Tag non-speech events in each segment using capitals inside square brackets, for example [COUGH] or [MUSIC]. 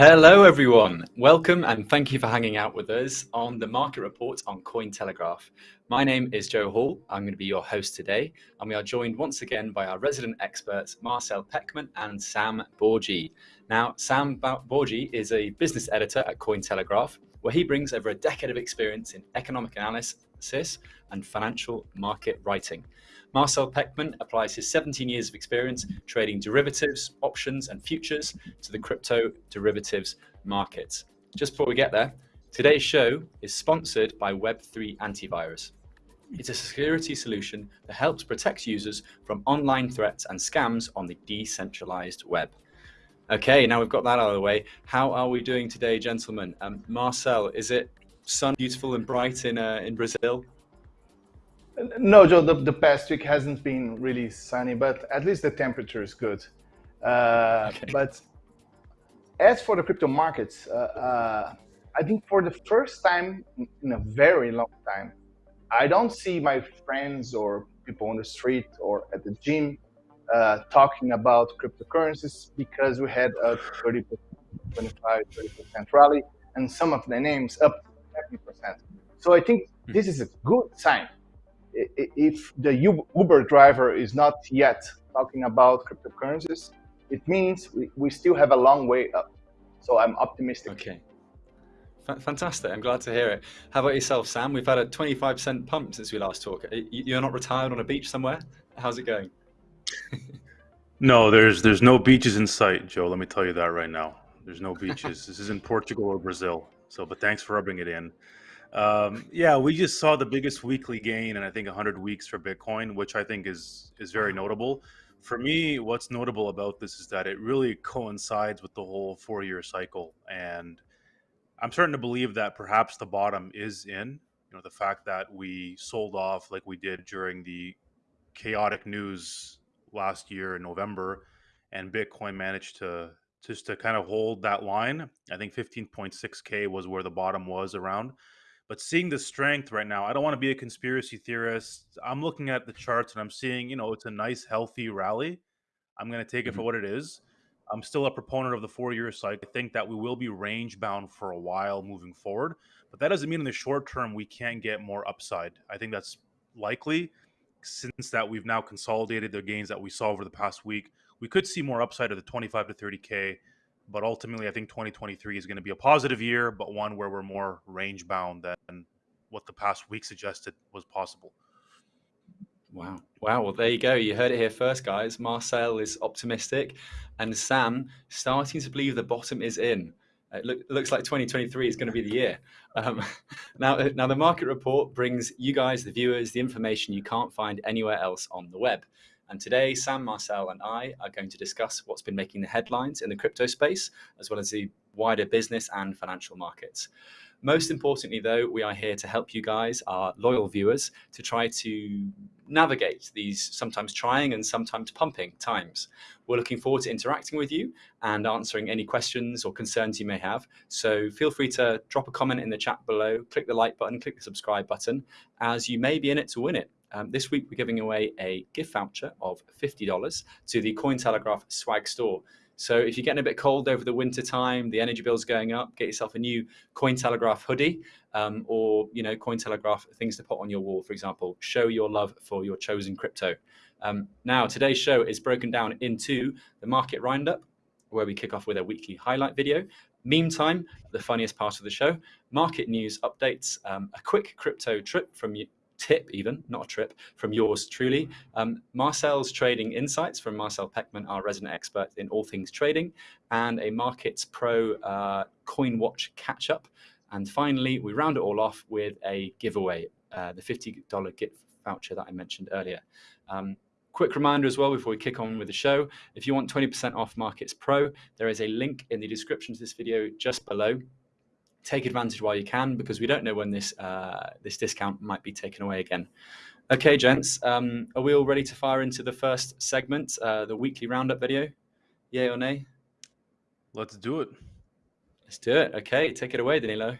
Hello, everyone. Welcome and thank you for hanging out with us on the market report on Cointelegraph. My name is Joe Hall. I'm going to be your host today, and we are joined once again by our resident experts, Marcel Pechman and Sam Bourgi. Now, Sam Bourgi is a business editor at Cointelegraph, where he brings over a decade of experience in economic analysis and financial market writing. Marcel Pechman applies his 17 years of experience trading derivatives, options, and futures to the crypto derivatives markets. Just before we get there, today's show is sponsored by Web3 Antivirus. It's a security solution that helps protect users from online threats and scams on the decentralized web. Okay, now we've got that out of the way. How are we doing today, gentlemen? Um, Marcel, is it sun beautiful and bright in uh, in Brazil? No, Joe, the, the past week hasn't been really sunny, but at least the temperature is good. Uh, okay. But as for the crypto markets, uh, uh, I think for the first time in a very long time, I don't see my friends or people on the street or at the gym uh, talking about cryptocurrencies because we had a 30, 25, 30% rally and some of the names up 70%. So I think hmm. this is a good sign if the Uber driver is not yet talking about cryptocurrencies, it means we, we still have a long way up. So I'm optimistic. Okay. Fantastic. I'm glad to hear it. How about yourself, Sam? We've had a 25% pump since we last talked. You're not retired on a beach somewhere? How's it going? [LAUGHS] no, there's there's no beaches in sight, Joe. Let me tell you that right now. There's no beaches. this is in Portugal or Brazil. So, but thanks for rubbing it in. Um, yeah, we just saw the biggest weekly gain in I think 100 weeks for Bitcoin, which I think is is very notable. For me, what's notable about this is that it really coincides with the whole four-year cycle, and I'm starting to believe that perhaps the bottom is in. You know, the fact that we sold off like we did during the chaotic news last year in November, and Bitcoin managed to just to kind of hold that line. I think 15.6k was where the bottom was around. But seeing the strength right now, I don't want to be a conspiracy theorist. I'm looking at the charts and I'm seeing, you know, it's a nice, healthy rally. I'm going to take it mm-hmm. for what it is. I'm still a proponent of the four year cycle. I think that we will be range bound for a while moving forward. But that doesn't mean in the short term we can't get more upside. I think that's likely since that we've now consolidated the gains that we saw over the past week. We could see more upside of the 25 to 30K but ultimately, I think 2023 is going to be a positive year, but one where we're more range bound than what the past week suggested was possible. Wow. Wow. Well, there you go. You heard it here first, guys. Marcel is optimistic, and Sam starting to believe the bottom is in. It look, looks like 2023 is going to be the year. Um, [LAUGHS] now, now, the market report brings you guys, the viewers, the information you can't find anywhere else on the web. And today, Sam, Marcel, and I are going to discuss what's been making the headlines in the crypto space, as well as the wider business and financial markets. Most importantly, though, we are here to help you guys, our loyal viewers, to try to navigate these sometimes trying and sometimes pumping times. We're looking forward to interacting with you and answering any questions or concerns you may have. So feel free to drop a comment in the chat below, click the like button, click the subscribe button, as you may be in it to win it. Um, this week, we're giving away a gift voucher of $50 to the Cointelegraph swag store. So if you're getting a bit cold over the winter time, the energy bill's going up, get yourself a new Cointelegraph hoodie um, or, you know, Cointelegraph things to put on your wall, for example. Show your love for your chosen crypto. Um, now, today's show is broken down into the market roundup, where we kick off with a weekly highlight video. Meme time, the funniest part of the show, market news updates, um, a quick crypto trip from tip even, not a trip, from yours truly. Um, Marcel's trading insights from Marcel Pechman, our resident expert in all things trading, and a Markets Pro uh, Coin Watch catch up. And finally, we round it all off with a giveaway, uh, the $50 gift voucher that I mentioned earlier. Um, quick reminder as well before we kick on with the show, if you want 20% off Markets Pro, there is a link in the description to this video just below take advantage while you can because we don't know when this uh, this discount might be taken away again. Okay, gents, um, are we all ready to fire into the first segment, uh, the weekly roundup video? Yay or nay? Let's do it. Let's do it. Okay, take it away, Danilo.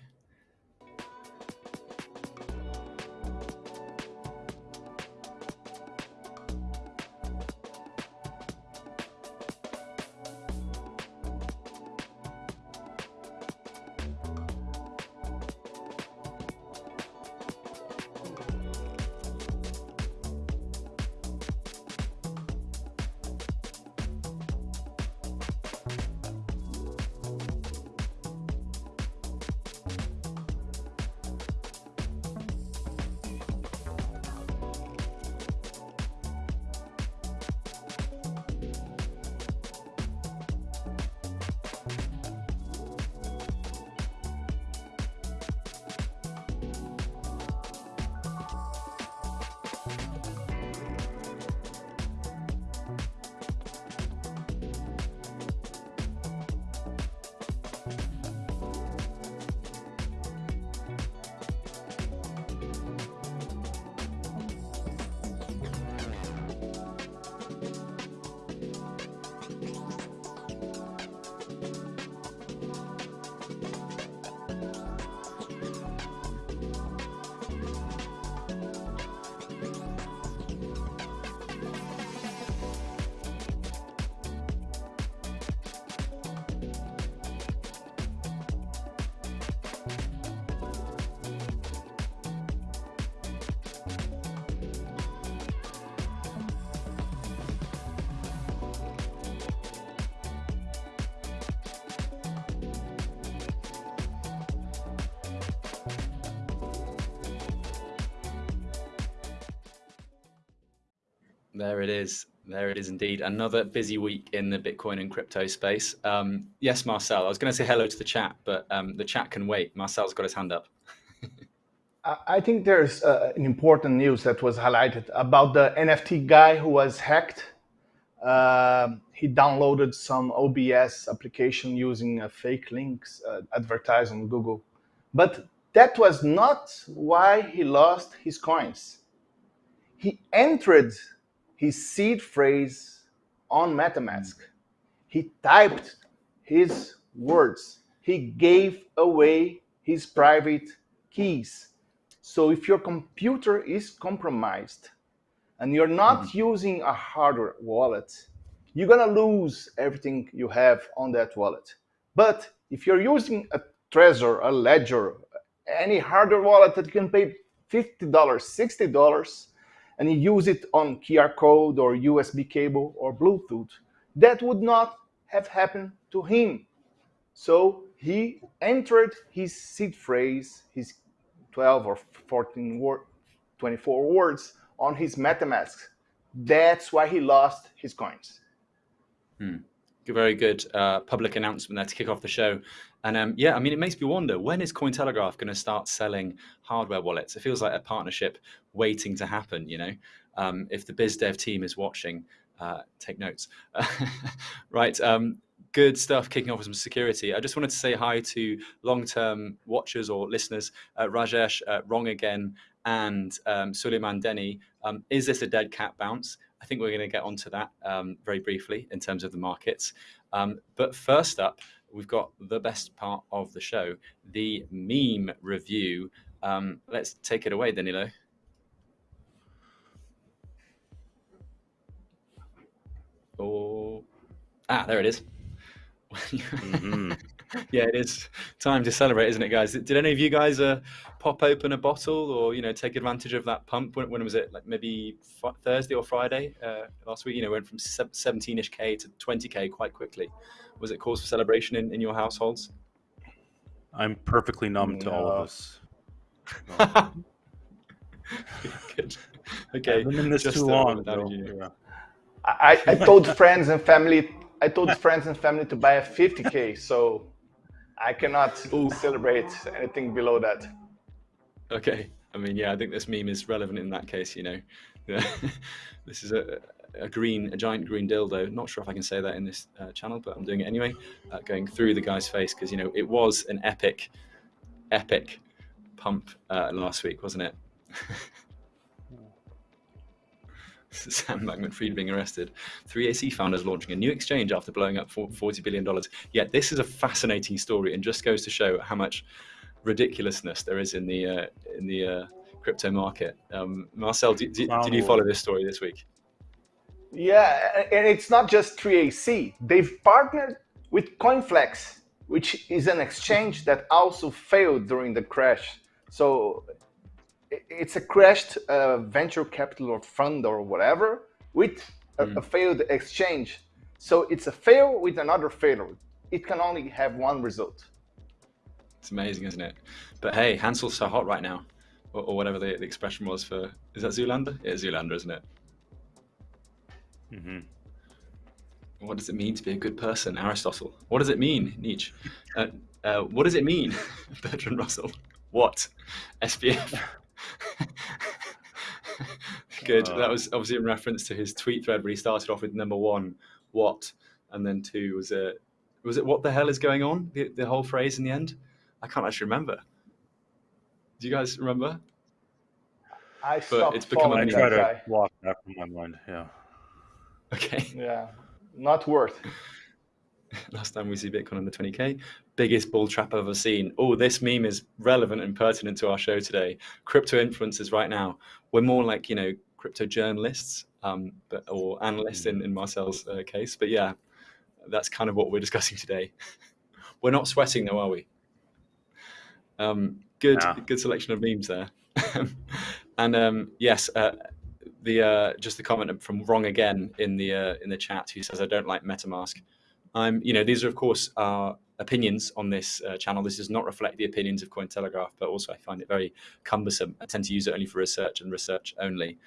There it is. There it is indeed. Another busy week in the Bitcoin and crypto space. Um, yes, Marcel, I was going to say hello to the chat, but um, the chat can wait. Marcel's got his hand up. I think there's uh, an important news that was highlighted about the NFT guy who was hacked. Uh, he downloaded some OBS application using uh, fake links uh, advertised on Google. But that was not why he lost his coins. He entered his seed phrase on MetaMask. He typed his words. He gave away his private keys. So if your computer is compromised and you're not mm -hmm. using a hardware wallet, you're gonna lose everything you have on that wallet. But if you're using a Trezor, a Ledger, any hardware wallet that you can pay $50, $60, and you use it on QR code or USB cable or Bluetooth, that would not have happened to him. So he entered his seed phrase, his 12 or 14 word, 24 words on his MetaMask. That's why he lost his coins. Hmm. A very good uh, public announcement there to kick off the show. And um, yeah, I mean, it makes me wonder when is Cointelegraph going to start selling hardware wallets? It feels like a partnership waiting to happen. You know, um, if the biz dev team is watching, uh, take notes. [LAUGHS] right. Um, good stuff kicking off with some security. I just wanted to say hi to long-term watchers or listeners, uh, Rajesh, uh, Wrong Again, and um, Suleiman Denny. Um, is this a dead cat bounce? I think we're going to get onto that um, very briefly in terms of the markets. Um, but first up, we've got the best part of the show, the meme review. Um, let's take it away, Danilo. Oh, ah, there it is. Mm -hmm. [LAUGHS] yeah, it is time to celebrate, isn't it, guys? Did any of you guys uh, pop open a bottle or you know take advantage of that pump? When, when was it? Like maybe Thursday or Friday uh, last week? You know, went from 17ish k to 20k quite quickly. Was it cause for celebration in, in your households? I'm perfectly numb no. to all of this. [LAUGHS] Good. Okay. I've been in this Just too long. Yeah. I, I told friends and family I told friends and family to buy a 50k, so I cannot Ooh. celebrate anything below that. Okay, I mean, yeah, I think this meme is relevant in that case. You know, [LAUGHS] this is a, a green, a giant green dildo. Not sure if I can say that in this uh, channel, but I'm doing it anyway. Uh, going through the guy's face because you know it was an epic, epic pump uh, last week, wasn't it? [LAUGHS] [LAUGHS] Sam Bankman-Fried being arrested. 3AC founders launching a new exchange after blowing up $40 billion. Yeah, this is a fascinating story and just goes to show how much ridiculousness there is in the uh, in the uh, crypto market. Um, Marcel, did, did, did you follow this story this week? Yeah, and it's not just 3AC. They've partnered with Coinflex, which is an exchange that also failed during the crash. So it's a crashed uh, venture capital or fund or whatever with a, mm. a, failed exchange. So it's a fail with another failure. It can only have one result. It's amazing, isn't it? But hey, Hansel's so hot right now, or, or whatever the, the, expression was for. Is that Zoolander? It's Zoolander, isn't it? Mm -hmm. What does it mean to be a good person, Aristotle? What does it mean, Nietzsche? Uh, uh, what does it mean, [LAUGHS] Bertrand Russell? What? SBF? [LAUGHS] [LAUGHS] Good. Uh, that was obviously in reference to his tweet thread where he started off with number one, what, and then two was it was it what the hell is going on? The, the whole phrase in the end. I can't actually remember. Do you guys remember? I but it's become I try to walk that from my mind. Yeah. Okay. Yeah, not worth. [LAUGHS] Last time we see Bitcoin on the 20K, biggest bull trap I've ever seen. Oh, this meme is relevant and pertinent to our show today. Crypto influencers right now. We're more like, you know, crypto journalists um, but, or analysts in, in Marcel's uh, case. But yeah, that's kind of what we're [LAUGHS] discussing today. we're not sweating though, are we? Um, good, yeah. good selection of memes there. [LAUGHS] and um, yes, uh, the uh, just the comment from wrong again in the uh, in the chat who says I don't like MetaMask. I'm, you know, these are of course our opinions on this uh, channel. This does not reflect the opinions of Cointelegraph, but also I find it very cumbersome. I tend to use it only for research and research only.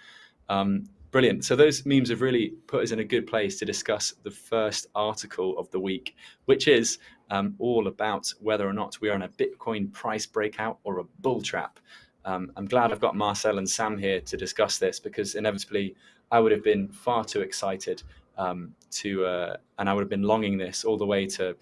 Um, Brilliant. So those memes have really put us in a good place to discuss the first article of the week, which is um, all about whether or not we are in a Bitcoin price breakout or a bull trap. Um, I'm glad I've got Marcel and Sam here to discuss this because inevitably I would have been far too excited um, to, uh, and I would have been longing this all the way to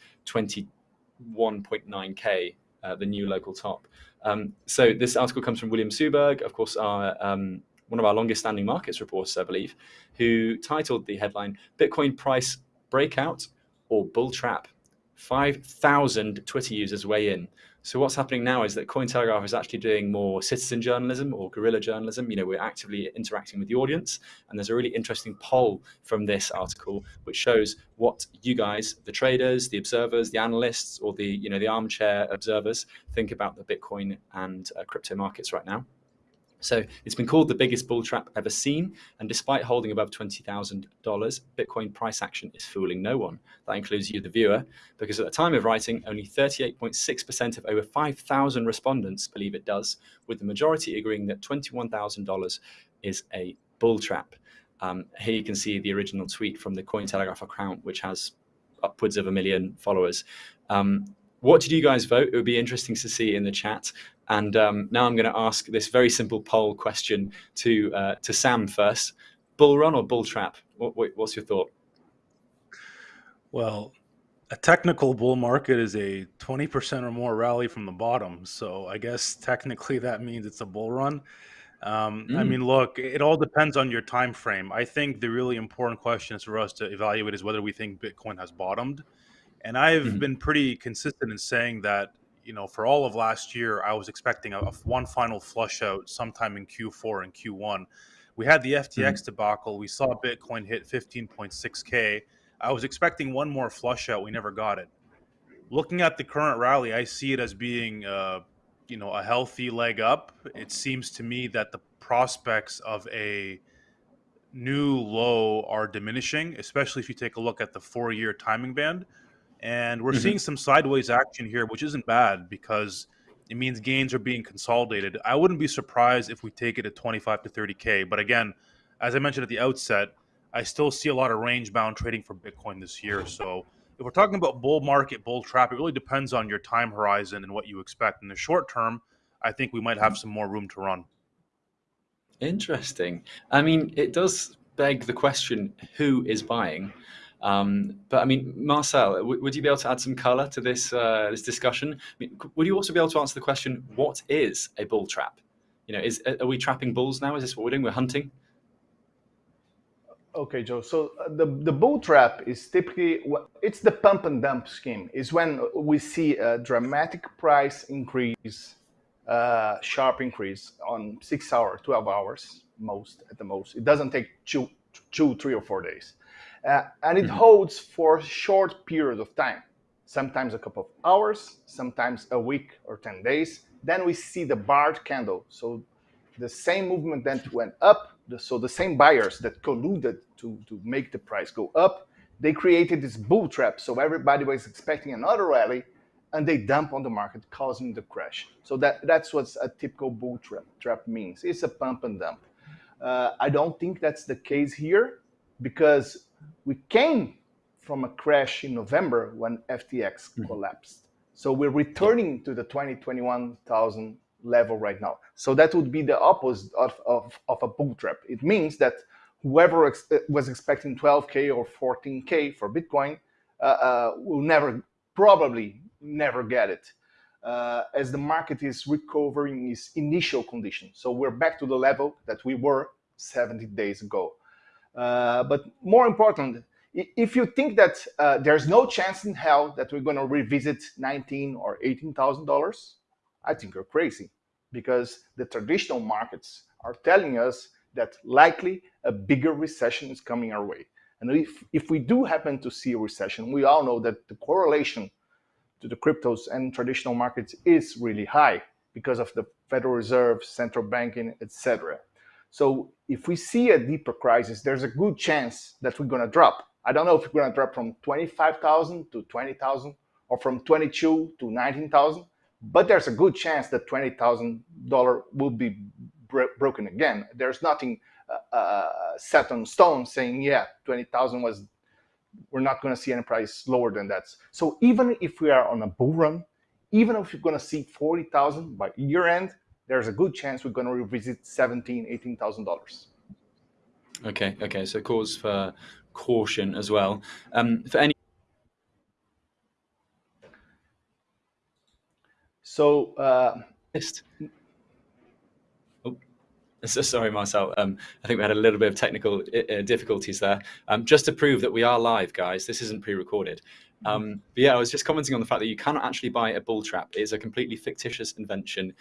21.9k, uh, the new local top. Um, so this article comes from William Suberg, of course, our um, one of our longest standing markets reporters, I believe, who titled the headline Bitcoin price breakout or bull trap. 5,000 Twitter users weigh in. So what's happening now is that Cointelegraph is actually doing more citizen journalism or guerrilla journalism. You know, we're actively interacting with the audience, and there's a really interesting poll from this article which shows what you guys, the traders, the observers, the analysts, or the you know the armchair observers, think about the Bitcoin and uh, crypto markets right now. So it's been called the biggest bull trap ever seen. And despite holding above $20,000, Bitcoin price action is fooling no one. That includes you, the viewer, because at the time of writing, only 38.6% of over 5,000 respondents believe it does, with the majority agreeing that $21,000 is a bull trap. Um, here you can see the original tweet from the Cointelegraph account, which has upwards of a million followers. Um, what did you guys vote? It would be interesting to see in the chat. And um, now I'm going to ask this very simple poll question to uh, to Sam first: bull run or bull trap? What, what's your thought? Well, a technical bull market is a 20% or more rally from the bottom. So I guess technically that means it's a bull run. Um, mm. I mean, look, it all depends on your time frame. I think the really important question is for us to evaluate is whether we think Bitcoin has bottomed. And I've mm-hmm. been pretty consistent in saying that you know, for all of last year, I was expecting a, a one final flush out sometime in Q4 and Q1. We had the FTX mm-hmm. debacle. We saw Bitcoin hit 15.6K. I was expecting one more flush out. We never got it. Looking at the current rally, I see it as being, uh, you know, a healthy leg up. It seems to me that the prospects of a new low are diminishing, especially if you take a look at the four year timing band. And we're mm-hmm. seeing some sideways action here, which isn't bad because it means gains are being consolidated. I wouldn't be surprised if we take it at 25 to 30K. But again, as I mentioned at the outset, I still see a lot of range bound trading for Bitcoin this year. So if we're talking about bull market, bull trap, it really depends on your time horizon and what you expect. In the short term, I think we might have some more room to run. Interesting. I mean, it does beg the question who is buying? Um, but I mean, Marcel, would you be able to add some color to this uh, this discussion? I mean, would you also be able to answer the question, what is a bull trap? You know, is are we trapping bulls now? Is this what we're doing? We're hunting. Okay, Joe. So uh, the the bull trap is typically it's the pump and dump scheme. Is when we see a dramatic price increase, uh, sharp increase on six hours, twelve hours, most at the most. It doesn't take two, two, three or four days uh, and it mm-hmm. holds for a short periods of time, sometimes a couple of hours, sometimes a week or 10 days. Then we see the barred candle. So the same movement that went up, so the same buyers that colluded to, to make the price go up, they created this bull trap. So everybody was expecting another rally and they dump on the market, causing the crash. So that, that's what a typical bull trap, trap means. It's a pump and dump. Uh, I don't think that's the case here because we came from a crash in November when FTX mm-hmm. collapsed. So we're returning to the 2021,000 level right now. So that would be the opposite of, of, of a bull trap. It means that whoever ex was expecting 12K or 14K for Bitcoin uh, uh, will never, probably never get it. Uh, as the market is recovering its initial condition. So we're back to the level that we were 70 days ago. Uh, but more important, if you think that uh, there's no chance in hell that we're going to revisit 19 or 18,000 dollars, I think you're crazy, because the traditional markets are telling us that likely a bigger recession is coming our way. And if, if we do happen to see a recession, we all know that the correlation to the cryptos and traditional markets is really high because of the Federal Reserve, central banking, etc. So if we see a deeper crisis, there's a good chance that we're going to drop. I don't know if we're going to drop from 25,000 to 20,000 or from 22 to 19,000, but there's a good chance that $20,000 will be broken again. There's nothing uh, uh, set on stone saying, yeah, 20,000 was, we're not going to see any price lower than that. So even if we are on a bull run, even if you're going to see 40,000 by year end, there's a good chance we're going to revisit 17, 18,000 dollars. Okay, okay. So cause for caution as well. Um, for any. So. Uh, oh, so sorry, Marcel. Um, I think we had a little bit of technical uh, difficulties there. Um, just to prove that we are live, guys, this isn't pre-recorded. Um, but yeah, I was just commenting on the fact that you cannot actually buy a bull trap. It is a completely fictitious invention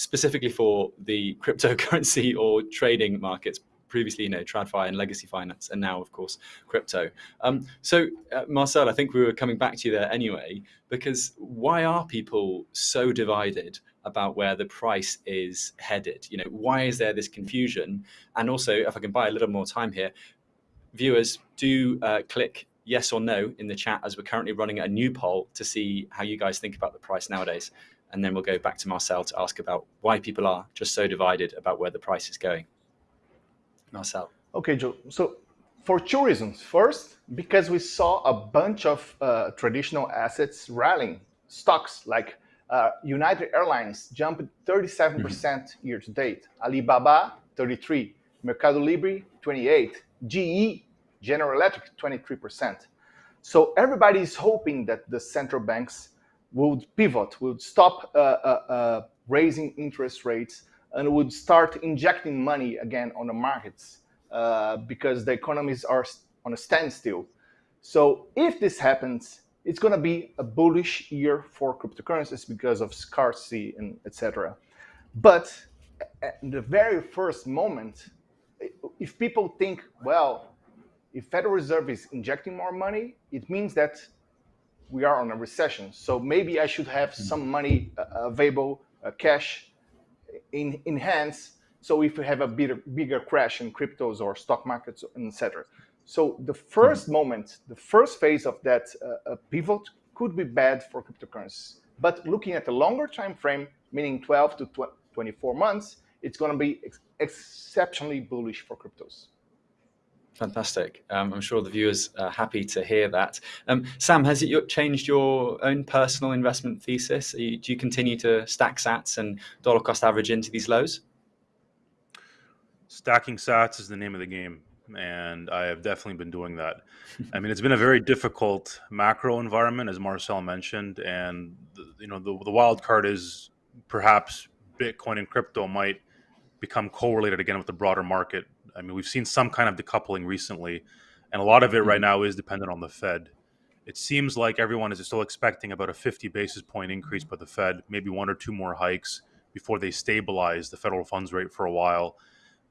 specifically for the cryptocurrency [LAUGHS] or trading markets previously, you know, TradFi and legacy finance, and now, of course, crypto. Um, so, uh, Marcel, I think we were coming back to you there anyway, because why are people so divided about where the price is headed? You know, why is there this confusion? And also, if I can buy a little more time here, viewers, do uh, click yes or no in the chat as we're currently running a new poll to see how you guys think about the price nowadays. And then we'll go back to Marcel to ask about why people are just so divided about where the price is going. Marcel. Okay, Joe. So for two reasons. First, because we saw a bunch of uh, traditional assets rallying. Stocks like uh, United Airlines jumped 37% mm -hmm. year to date. Alibaba, 33. Mercado Libre, 28. GE, General Electric, 23%. So everybody is hoping that the central banks would pivot, would stop uh, uh, uh raising interest rates and would start injecting money again on the markets uh, because the economies are on a standstill. So if this happens, it's going to be a bullish year for cryptocurrencies because of scarcity and etc. But at the very first moment, if people think, well, if Federal Reserve is injecting more money, it means that we are on a recession. So maybe I should have some money uh, available, uh, cash in, in hands. So if you have a bigger, bigger crash in cryptos or stock markets, etc. So the 1st mm-hmm. moment, the first phase of that uh, pivot could be bad for cryptocurrencies. But looking at the longer time frame, meaning 12 to 24 months, it's going to be ex exceptionally bullish for cryptos. Fantastic. Um, I'm sure the viewers are happy to hear that. Um, Sam, has it changed your own personal investment thesis? You, do you continue to stack sats and dollar cost average into these lows? Stacking sats is the name of the game, and I have definitely been doing that. I mean, it's been a very difficult macro environment, as Marcel mentioned, and the, you know the, the wild card is perhaps Bitcoin and crypto might become correlated again with the broader market I mean, we've seen some kind of decoupling recently, and a lot of it right mm-hmm. now is dependent on the Fed. It seems like everyone is still expecting about a 50 basis point increase by the Fed, maybe one or two more hikes before they stabilize the federal funds rate for a while.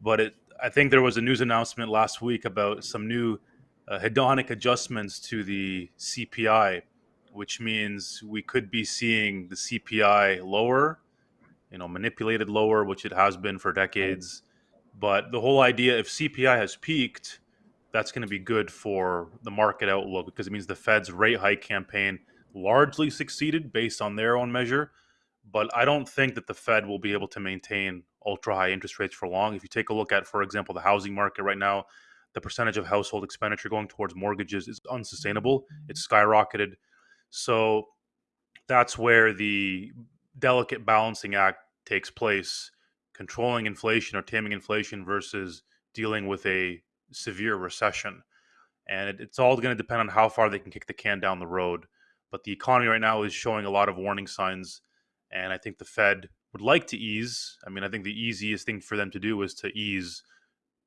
But it, I think there was a news announcement last week about some new uh, hedonic adjustments to the CPI, which means we could be seeing the CPI lower, you know, manipulated lower, which it has been for decades. But the whole idea, if CPI has peaked, that's going to be good for the market outlook because it means the Fed's rate hike campaign largely succeeded based on their own measure. But I don't think that the Fed will be able to maintain ultra high interest rates for long. If you take a look at, for example, the housing market right now, the percentage of household expenditure going towards mortgages is unsustainable. It's skyrocketed. So that's where the delicate balancing act takes place controlling inflation or taming inflation versus dealing with a severe recession. And it, it's all going to depend on how far they can kick the can down the road. But the economy right now is showing a lot of warning signs. And I think the Fed would like to ease. I mean, I think the easiest thing for them to do is to ease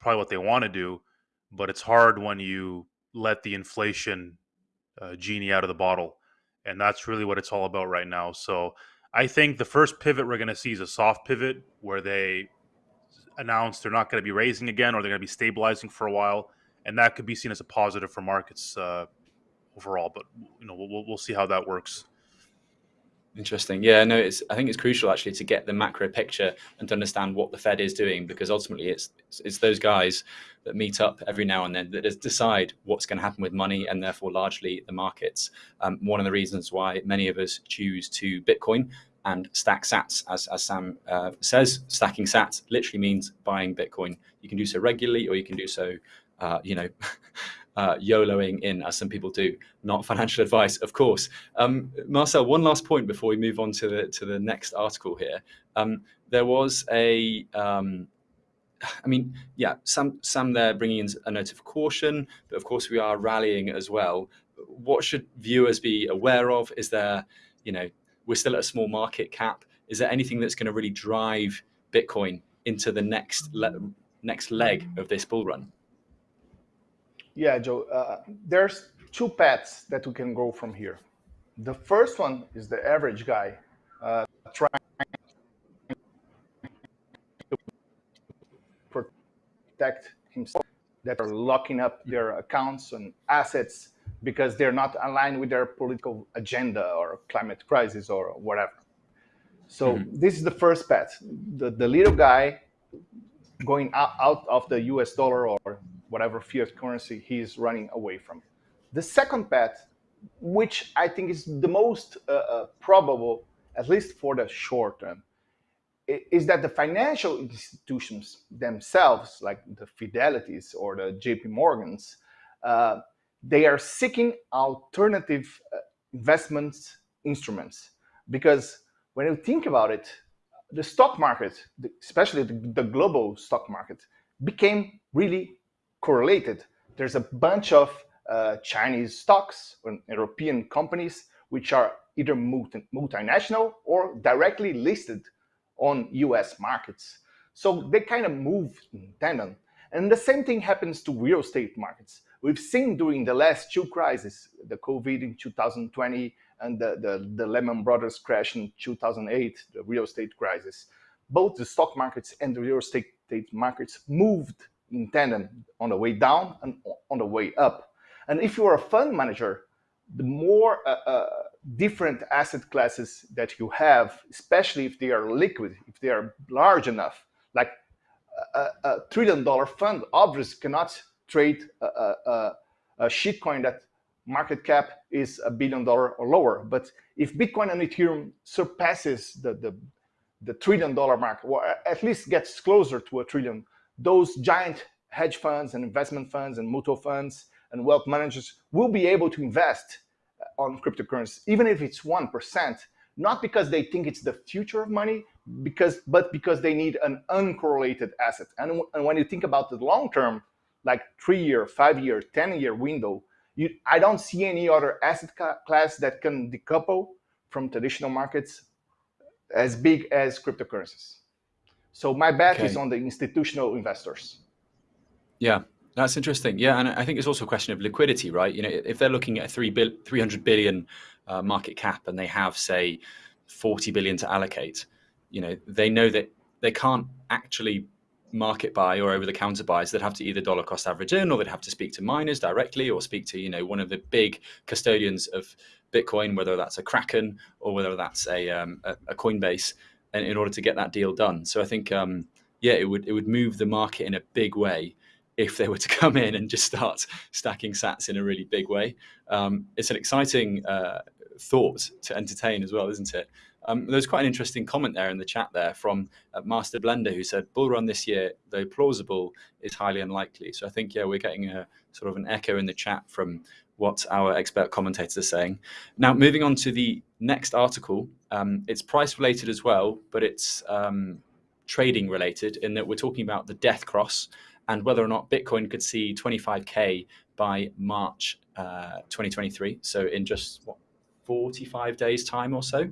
probably what they want to do. But it's hard when you let the inflation uh, genie out of the bottle. And that's really what it's all about right now. So I think the first pivot we're going to see is a soft pivot where they announce they're not going to be raising again or they're going to be stabilizing for a while, and that could be seen as a positive for markets uh, overall. But you know, we'll, we'll see how that works. Interesting. Yeah, no, it's. I think it's crucial actually to get the macro picture and to understand what the Fed is doing because ultimately it's it's those guys that meet up every now and then that decide what's going to happen with money and therefore largely the markets. Um, one of the reasons why many of us choose to Bitcoin and stack sats. As, as Sam uh, says, stacking sats literally means buying Bitcoin. You can do so regularly or you can do so, uh, you know, [LAUGHS] uh, YOLOing in, as some people do. Not financial advice, of course. Um, Marcel, one last point before we move on to the to the next article here. Um, there was a, um, I mean, yeah, some some there bringing in a note of caution, but of course we are rallying as well. What should viewers be aware of? Is there, you know, we're still at a small market cap. Is there anything that's going to really drive Bitcoin into the next le next leg of this bull run? Yeah, Joe. Uh, there's two paths that we can go from here. The first one is the average guy uh, trying to protect himself that are locking up their accounts and assets because they're not aligned with their political agenda or climate crisis or whatever. So mm -hmm. this is the first path. The, the little guy going out, out of the US dollar or whatever fiat currency he is running away from. The second path, which I think is the most uh, uh, probable, at least for the short term, is that the financial institutions themselves, like the Fidelities or the JP Morgans, uh, they are seeking alternative uh, investments instruments. Because when you think about it, the stock market, especially the, the global stock market, became really correlated. There's a bunch of uh, Chinese stocks or European companies which are either multi multinational or directly listed on US markets. So they kind of move in tandem. And the same thing happens to real estate markets. We've seen during the last two crises, the COVID in 2020 and the, the, the Lehman Brothers crash in 2008, the real estate crisis, both the stock markets and the real estate markets moved in tandem on the way down and on the way up. And if you're a fund manager, the more uh, uh, different asset classes that you have, especially if they are liquid, if they are large enough, like a, a trillion dollar fund obviously cannot trade a, a, a shitcoin that market cap is a billion dollar or lower. But if Bitcoin and Ethereum surpasses the, the, the trillion dollar mark, or at least gets closer to a trillion, those giant hedge funds and investment funds and mutual funds and wealth managers will be able to invest uh, on cryptocurrencies, even if it's 1%, not because they think it's the future of money, because but because they need an uncorrelated asset. And, and when you think about the long term, like three year, five year, 10 year window, you, I don't see any other asset class that can decouple from traditional markets as big as cryptocurrencies. So my bet okay. is on the institutional investors. Yeah, that's interesting. Yeah, and I think it's also a question of liquidity, right? You know, if they're looking at a three bill, 300 billion uh, market cap and they have, say, 40 billion to allocate, you know, they know that they can't actually market buy or over the counter buys they'd have to either dollar cost average in or they'd have to speak to miners directly or speak to you know one of the big custodians of bitcoin whether that's a kraken or whether that's a, um, a, a coinbase in, in order to get that deal done. So I think, um, yeah, it would it would move the market in a big way if they were to [LAUGHS] come in and just start stacking sats in a really big way. Um, it's an exciting uh, thought to entertain as well, isn't it? Um, there's quite an interesting comment there in the chat there from uh, Master Blender who said, bull run this year, though plausible, is highly unlikely. So I think, yeah, we're getting a sort of an echo in the chat from what our expert commentators are saying. Now, moving on to the next article, um, it's price related as well, but it's um, trading related in that we're talking about the death cross and whether or not Bitcoin could see 25K by March uh, 2023. So in just what, 45 days time or so.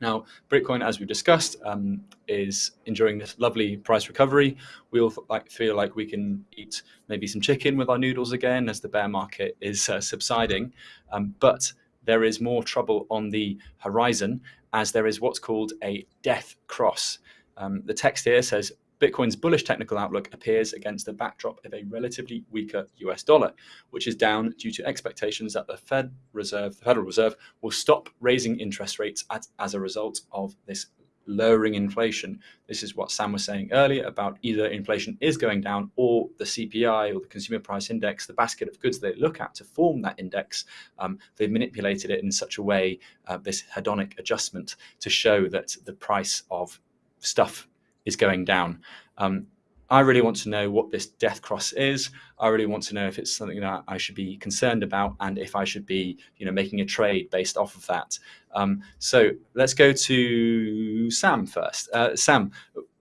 Now, Bitcoin, as we've discussed, um, is enjoying this lovely price recovery. We all like, feel like we can eat maybe some chicken with our noodles again as the bear market is uh, subsiding. Um, but there is more trouble on the horizon as there is what's called a death cross. Um, the text here says Bitcoin's bullish technical outlook appears against the backdrop of a relatively weaker US dollar, which is down due to expectations that the Fed Reserve, the Federal Reserve will stop raising interest rates as, as a result of this lowering inflation. This is what Sam was saying earlier about either inflation is going down or the CPI or the consumer price index, the basket of goods they look at to form that index, um, they've manipulated it in such a way, uh, this hedonic adjustment, to show that the price of stuff is going down. Um, I really want to know what this death cross is. I really want to know if it's something that I should be concerned about and if I should be, you know, making a trade based off of that. Um, so let's go to Sam first. Uh, Sam,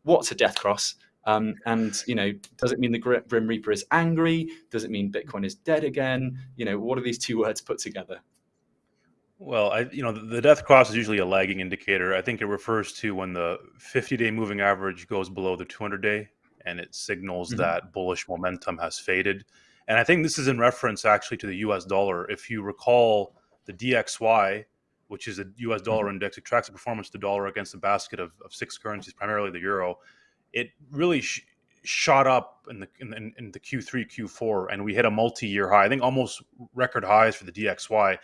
what's a death cross? Um, and you know, does it mean the Grim Reaper is angry? Does it mean Bitcoin is dead again? You know, what are these two words put together? Well, I, you know, the death cross is usually a lagging indicator. I think it refers to when the 50-day moving average goes below the 200-day and it signals mm-hmm. that bullish momentum has faded. And I think this is in reference actually to the US dollar. If you recall the DXY, which is a US dollar mm-hmm. index, it tracks the performance of the dollar against a basket of, of six currencies, primarily the euro. It really sh- shot up in the in, in the Q3, Q4, and we hit a multi-year high. I think almost record highs for the DXY.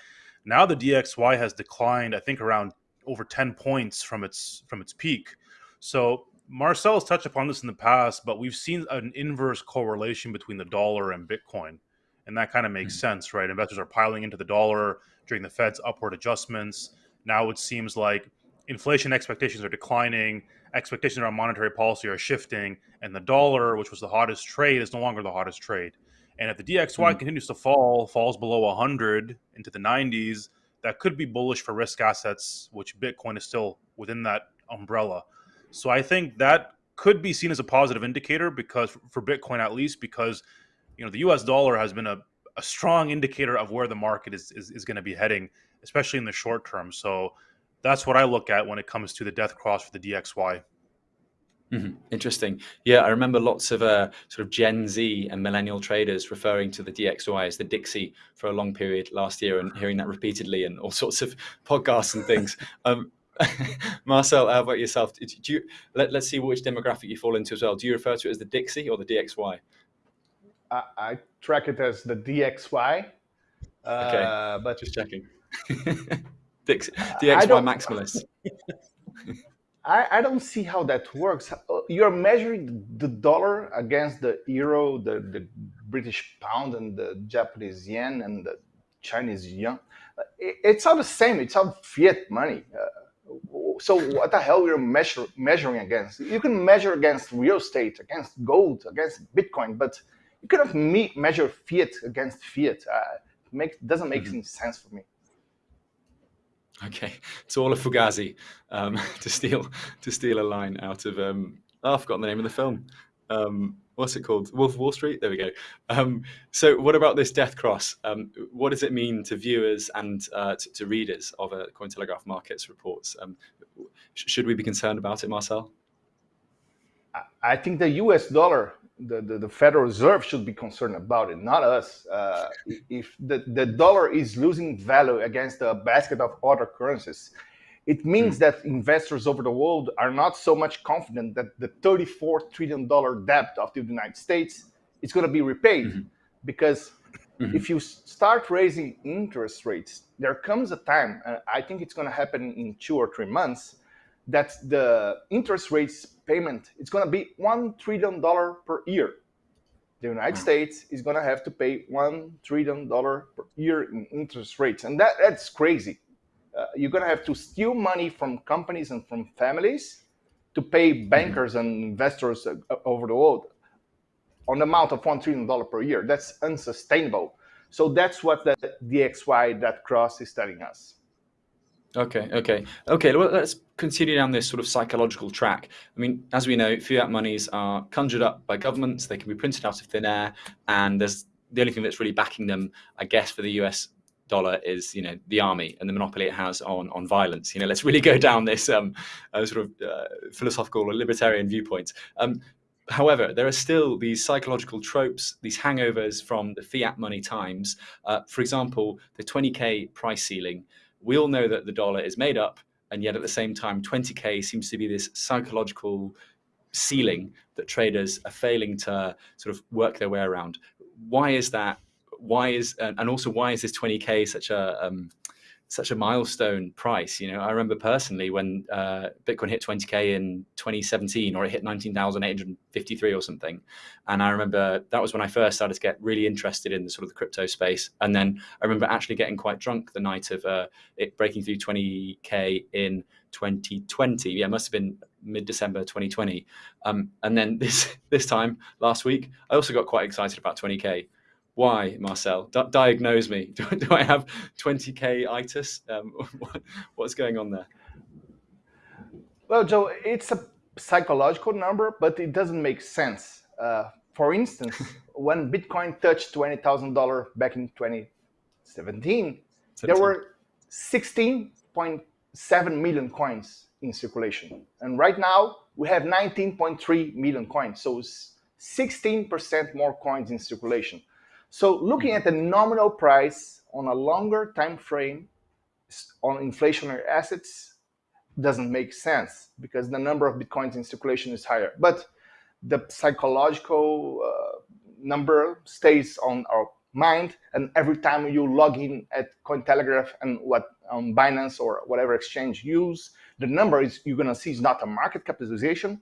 Now the DXY has declined, I think, around over 10 points from its from its peak. So Marcel has touched upon this in the past, but we've seen an inverse correlation between the dollar and Bitcoin. And that kind of makes mm-hmm. sense, right? Investors are piling into the dollar during the Fed's upward adjustments. Now it seems like inflation expectations are declining, expectations around monetary policy are shifting, and the dollar, which was the hottest trade, is no longer the hottest trade. And if the DXY mm-hmm. continues to fall, falls below 100 into the 90s, that could be bullish for risk assets, which Bitcoin is still within that umbrella. So I think that could be seen as a positive indicator because for Bitcoin at least because you know the US dollar has been a, a strong indicator of where the market is, is, is going to be heading, especially in the short term. So that's what I look at when it comes to the death cross for the DXY. Mm-hmm. Interesting. Yeah, I remember lots of uh, sort of Gen Z and millennial traders referring to the DXY as the Dixie for a long period last year and hearing that repeatedly in all [LAUGHS] sorts of podcasts and things. Um, [LAUGHS] Marcel, how about yourself? Do you let, us see which demographic you fall into as well. Do you refer to it as the Dixie or the DXY? I, I track it as the DXY. Okay, uh, but just checking. [LAUGHS] Dix, DXY maximalist. [LAUGHS] I, I don't see how that works. You're measuring the dollar against the euro, the, the British pound, and the Japanese yen, and the Chinese yuan. It's all the same. It's all fiat money. Uh, so what the hell you're measure, measuring against? You can measure against real estate, against gold, against Bitcoin, but you cannot me- measure fiat against fiat. Uh, make, doesn't make mm-hmm. any sense for me. Okay, it's all a Fugazi um, [LAUGHS] to steal to steal a line out of. Um, oh, I've forgotten the name of the film. Um, what's it called? Wolf of Wall Street. There we go. Um, so, what about this death cross? Um, what does it mean to viewers and uh, to, to, readers of a Cointelegraph Markets reports? Um, should we be concerned about it, Marcel? I think the U.S. dollar, the, the, the Federal Reserve, should be concerned about it, not us. Uh, if the, the dollar is losing value against a basket of other currencies, it means mm. that investors over the world are not so much confident that the $34 trillion debt of the United States is going to be repaid. Mm-hmm. Because mm-hmm. if you start raising interest rates, there comes a time, uh, I think it's going to happen in two or three months, that the interest rates payment is going to be $1 trillion per year. The United mm. States is going to have to pay $1 trillion per year in interest rates. And that, that's crazy uh, you're going to have to steal money from companies and from families to pay mm-hmm. bankers and investors uh, over the world on the amount of $1 trillion per year. That's unsustainable. So that's what the DXY, that cross is telling us. Okay, okay, okay. Well, let's continue down this sort of psychological track. I mean, as we know, fiat monies are conjured up by governments. They can be printed out of thin air, and there's the only thing that's really backing them, I guess, for the US dollar is you know the army and the monopoly it has on on violence. You know let's really go down this um, uh, sort of uh, philosophical or libertarian viewpoint. Um, however there are still these psychological tropes these hangovers from the fiat money times. Uh, for example the 20k price ceiling. We all know that the dollar is made up and yet at the same time 20k seems to be this psychological ceiling that traders are failing to sort of work their way around. Why is that why is and also why is this 20k such a um, such a milestone price. You know, I remember personally when uh, Bitcoin hit 20k in 2017, or it hit 19,853 or something, and I remember that was when I first started to get really interested in the sort of the crypto space. And then I remember actually getting quite drunk the night of uh, it breaking through 20k in 2020. Yeah, it must have been mid-December 2020. Um, and then [LAUGHS] this this time last week, I also got quite excited about 20k why, Marcel? D diagnose me. [LAUGHS] Do, do, I have 20k itis? Um, what, [LAUGHS] what's going on there? Well, Joe, it's a psychological number, but it doesn't make sense. Uh, for instance, [LAUGHS] when Bitcoin touched $20,000 back in 2017, 17. there were 16.7 million coins in circulation. And right now, we have 19.3 million coins. So 16% more coins in circulation. So looking at the nominal price on a longer time frame on inflationary assets doesn't make sense because the number of bitcoins in circulation is higher. But the psychological uh, number stays on our mind, and every time you log in at Cointelegraph and what um, Binance or whatever exchange use, the number is you're gonna see is not a market capitalization;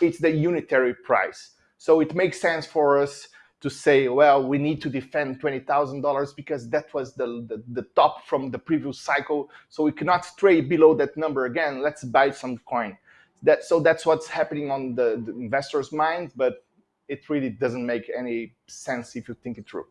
it's the unitary price. So it makes sense for us to say, well, we need to defend $20,000 because that was the, the, the, top from the previous cycle. So we cannot stray below that number again. Let's buy some coin. That, so that's what's happening on the, the investor's mind, but it really doesn't make any sense if you think it through.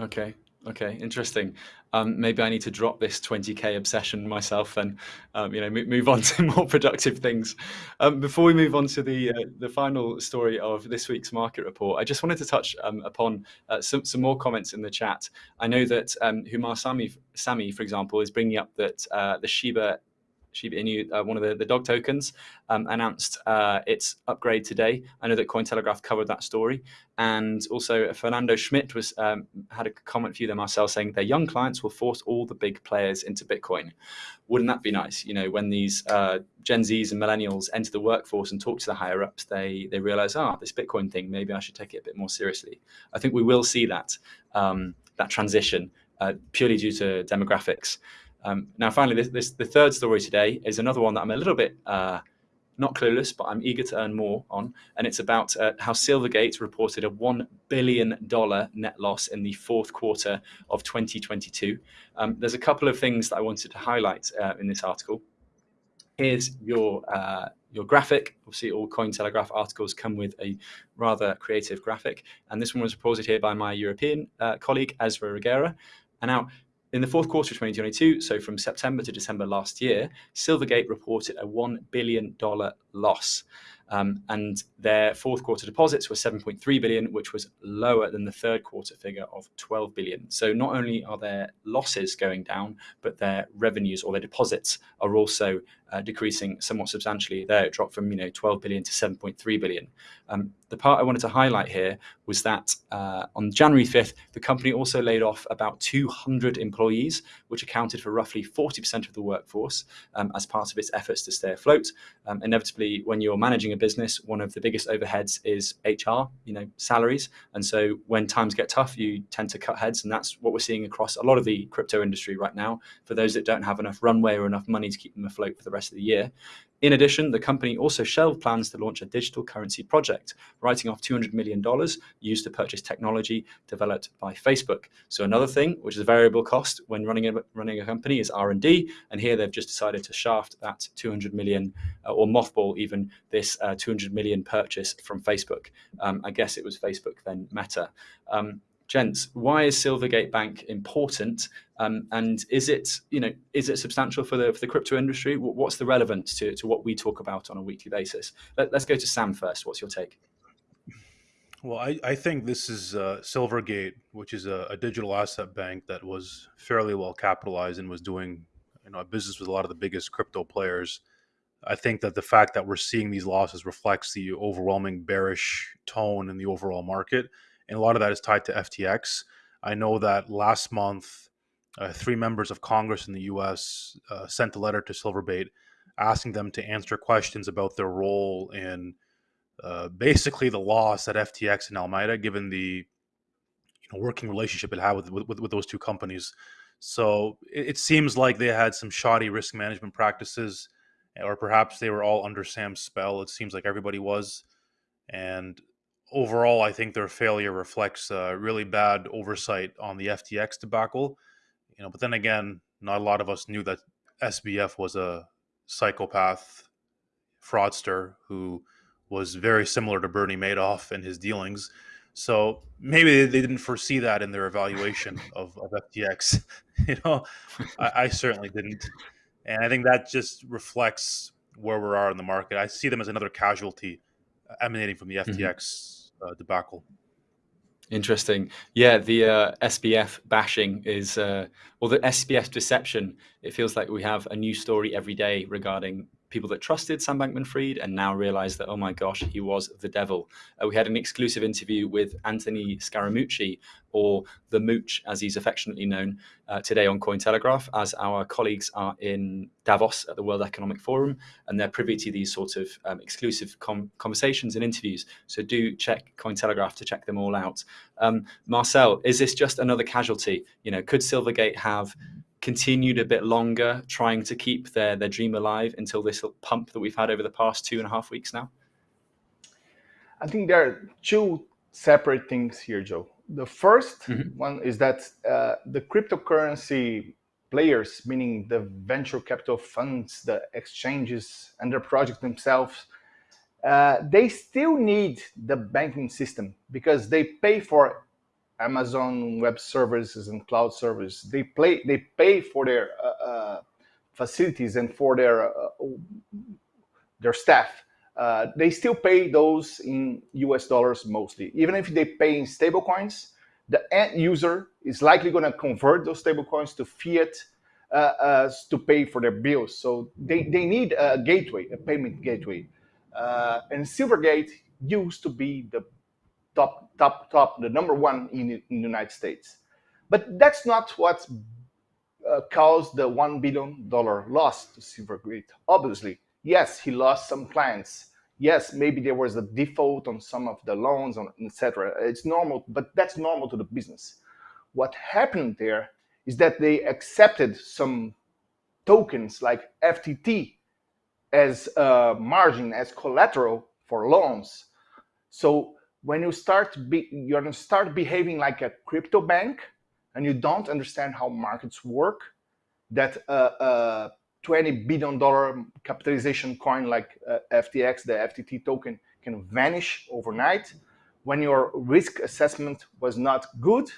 Okay. Okay, interesting. Um, maybe I need to drop this 20k obsession myself and um, you know move on [LAUGHS] to more productive things. Um, before we move on to the uh, the final story of this week's market report, I just wanted to touch um, upon uh, some some more comments in the chat. I know that um, Humar Sami, Sami, for example, is bringing up that uh, the Shiba Shiba Inu, uh, one of the, the dog tokens, um, announced uh, its upgrade today. I know that Cointelegraph covered that story. And also Fernando Schmidt was um, had a comment for you there, Marcel, saying their young clients will force all the big players into Bitcoin. Wouldn't that be nice? You know, when these uh, Gen Zs and millennials enter the workforce and talk to the higher ups, they, they realize, ah, this Bitcoin thing, maybe I should take it a bit more seriously. I think we will see that, um, that transition uh, purely due to demographics. Um, now, finally, this, this, the third story today is another one that I'm a little bit uh, not clueless, but I'm eager to earn more on. And it's about uh, how Silvergate reported a $1 billion net loss in the fourth quarter of 2022. Um, there's a couple of things that I wanted to highlight uh, in this article. Here's your uh, your graphic. Obviously, all Cointelegraph articles come with a rather creative graphic. And this one was reported here by my European uh, colleague, Ezra Reguerra. And now in the fourth quarter of 2022, so from September to December last year, Silvergate reported a $1 billion loss. Um, and their fourth quarter deposits were 7.3 billion, which was lower than the third quarter figure of 12 billion. So not only are their losses going down, but their revenues or their deposits are also uh, decreasing somewhat substantially. There, it dropped from you know 12 billion to 7.3 billion. Um, the part I wanted to highlight here was that uh, on January 5th, the company also laid off about 200 employees, which accounted for roughly 40% of the workforce um, as part of its efforts to stay afloat. Um, inevitably, when you're managing a business, one of the biggest overheads is HR, you know, salaries. And so when times get tough, you tend to cut heads. And that's what we're seeing across a lot of the crypto industry right now. For those that don't have enough runway or enough money to keep them afloat for the rest of the year, in addition, the company also shelved plans to launch a digital currency project, writing off $200 million used to purchase technology developed by Facebook. So another thing, which is a variable cost when running a, running a company is R&D. And here they've just decided to shaft that 200 million uh, or mothball even this uh, 200 million purchase from Facebook. Um, I guess it was Facebook then Meta. Um, gents, why is Silvergate Bank important, um, and is it you know is it substantial for the for the crypto industry? What's the relevance to to what we talk about on a weekly basis? Let, us go to Sam first. What's your take? Well, I, I think this is uh, Silvergate, which is a, a, digital asset bank that was fairly well capitalized and was doing you know a business with a lot of the biggest crypto players. I think that the fact that we're seeing these losses reflects the overwhelming bearish tone in the overall market and a lot of that is tied to FTX. I know that last month, uh, three members of Congress in the U.S. Uh, sent a letter to Silvergate asking them to answer questions about their role in uh, basically the loss at FTX and Alameda, given the you know, working relationship it had with, with, with those two companies. So it, it seems like they had some shoddy risk management practices, or perhaps they were all under Sam's spell. It seems like everybody was, and overall, I think their failure reflects uh, really bad oversight on the FTX debacle. You know, but then again, not a lot of us knew that SBF was a psychopath fraudster who was very similar to Bernie Madoff in his dealings. So maybe they didn't foresee that in their evaluation [LAUGHS] of, of FTX. [LAUGHS] you know, I, I, certainly didn't, and I think that just reflects where we are in the market. I see them as another casualty emanating from the FTX mm-hmm. Uh, debacle. Interesting. Yeah, the uh, SBF bashing is, uh, or the SBF deception. It feels like we have a new story every day regarding people that trusted Sam Bankman-Fried and now realize that, oh my gosh, he was the devil. Uh, we had an exclusive interview with Anthony Scaramucci, or the Mooch, as he's affectionately known, uh, today on Cointelegraph, as our colleagues are in Davos at the World Economic Forum, and they're privy to these sort of um, exclusive conversations and interviews. So do check Cointelegraph to check them all out. Um, Marcel, is this just another casualty? You know, could Silvergate have continued a bit longer, trying to keep their, their dream alive until this pump that we've had over the past two and a half weeks now? I think there are two separate things here, Joe. The 1st mm -hmm. one is that uh, the cryptocurrency players, meaning the venture capital funds, the exchanges, and their project themselves, uh, they still need the banking system because they pay for Amazon Web Services and cloud services. They play, they pay for their uh, uh, facilities and for their uh, their staff. Uh, they still pay those in US dollars mostly. Even if they pay in stablecoins, the end user is likely going to convert those stablecoins to fiat uh, to pay for their bills. So they, they need a gateway, a payment gateway. and Silvergate used to be the top, top, top, the number one in, in the United States. But that's not what uh, caused the $1 billion loss to Silvergate. Obviously, yes, he lost some clients. Yes, maybe there was a default on some of the loans, etc. It's normal, but that's normal to the business. What happened there is that they accepted some tokens like FTT as a margin, as collateral for loans. So when you start you're going to start behaving like a crypto bank and you don't understand how markets work that a uh, uh, 20 billion dollar capitalization coin like uh, ftx the ftt token can vanish overnight. When your risk assessment was not good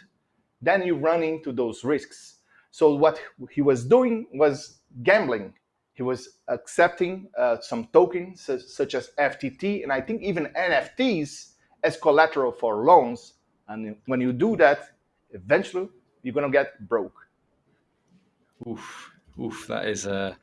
then you run into those risks. So what he was doing was gambling. He was accepting uh, some tokens such as ftt and i think even nfts as collateral for loans. And when you do that, eventually you're going to get broke. Oof, oof, that is a,